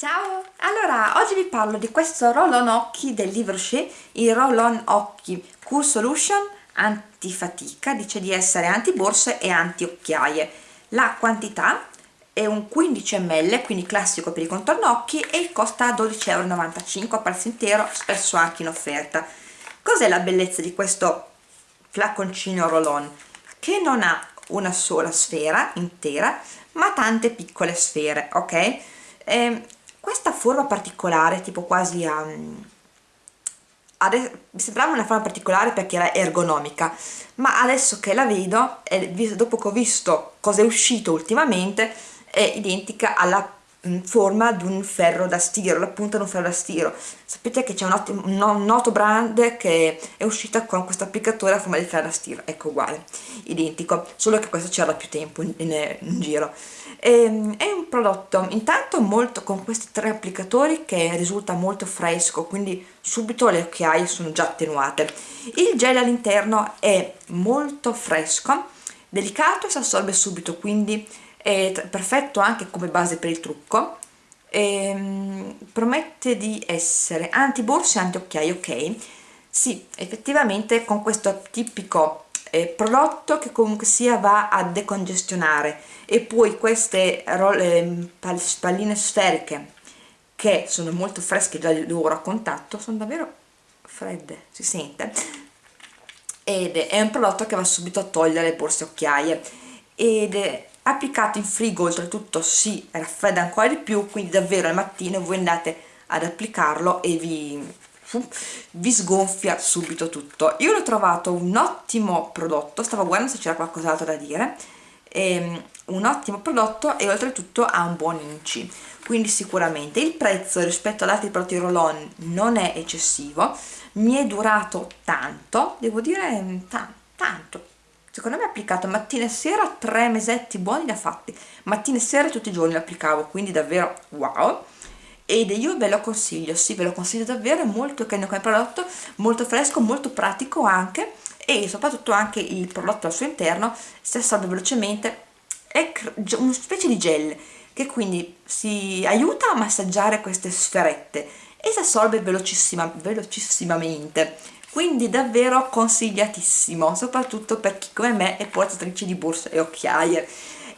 Ciao! Allora, oggi vi parlo di questo roll-on occhi del Livre Rocher, il roll-on occhi Cool Solution antifatica, dice di essere anti-borse e anti-occhiaie. La quantità è un 15 ml, quindi classico per i contorno occhi e costa 12,95€ a prezzo intero, spesso anche in offerta. Cos'è la bellezza di questo flaconcino roll-on? Che non ha una sola sfera intera, ma tante piccole sfere, ok? Ehm, questa forma particolare tipo quasi a adesso, mi sembrava una forma particolare perché era ergonomica ma adesso che la vedo e dopo che ho visto cosa è uscito ultimamente è identica alla forma di un ferro da stiro, la punta di un ferro da stiro. Sapete che c'è un, un, noto brand che è uscita con questo applicatore a forma di ferro da stiro, ecco uguale, identico, solo che questo c'era più tempo in, in, in giro. E, ehm, è un prodotto intanto molto con questi tre applicatori che risulta molto fresco, quindi subito le occhiaie sono già attenuate. Il gel all'interno è molto fresco, delicato e si assorbe subito, quindi è perfetto anche come base per il trucco e, ehm, promette di essere anti borse e anti occhiaie ok? Sì effettivamente con questo tipico eh, prodotto che comunque sia va a decongestionare e poi queste eh, palline sferiche che sono molto fresche già loro a contatto sono davvero fredde si sente ed è un prodotto che va subito a togliere le borse occhiaie ed applicato in frigo oltretutto si raffredda ancora di più quindi davvero al mattino voi andate ad applicarlo e vi, vi sgonfia subito tutto. Io l'ho trovato un ottimo prodotto stavo guardando se c'era qualcos'altro da dire ehm, un ottimo prodotto e oltretutto ha un buon inci. Quindi sicuramente il prezzo rispetto ad altri prodotti roll-on non è eccessivo mi è durato tanto devo dire tanto secondo me applicato mattina e sera tre mesetti buoni ha fatti. Mattina e sera tutti i giorni l'applicavo quindi davvero wow. Ed io ve lo consiglio, sì ve lo consiglio davvero, è molto carino come prodotto, molto fresco, molto pratico anche. E soprattutto anche il prodotto al suo interno si assorbe velocemente, è una specie di gel che quindi si aiuta a massaggiare queste sferette e si assorbe velocissima, velocissimamente quindi davvero consigliatissimo soprattutto per chi come me è portatrice di borse e occhiaie.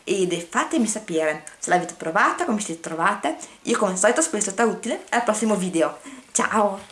Ed fatemi sapere se l'avete provata, come siete trovate. Io come al solito spero sia stata utile al prossimo video. Ciao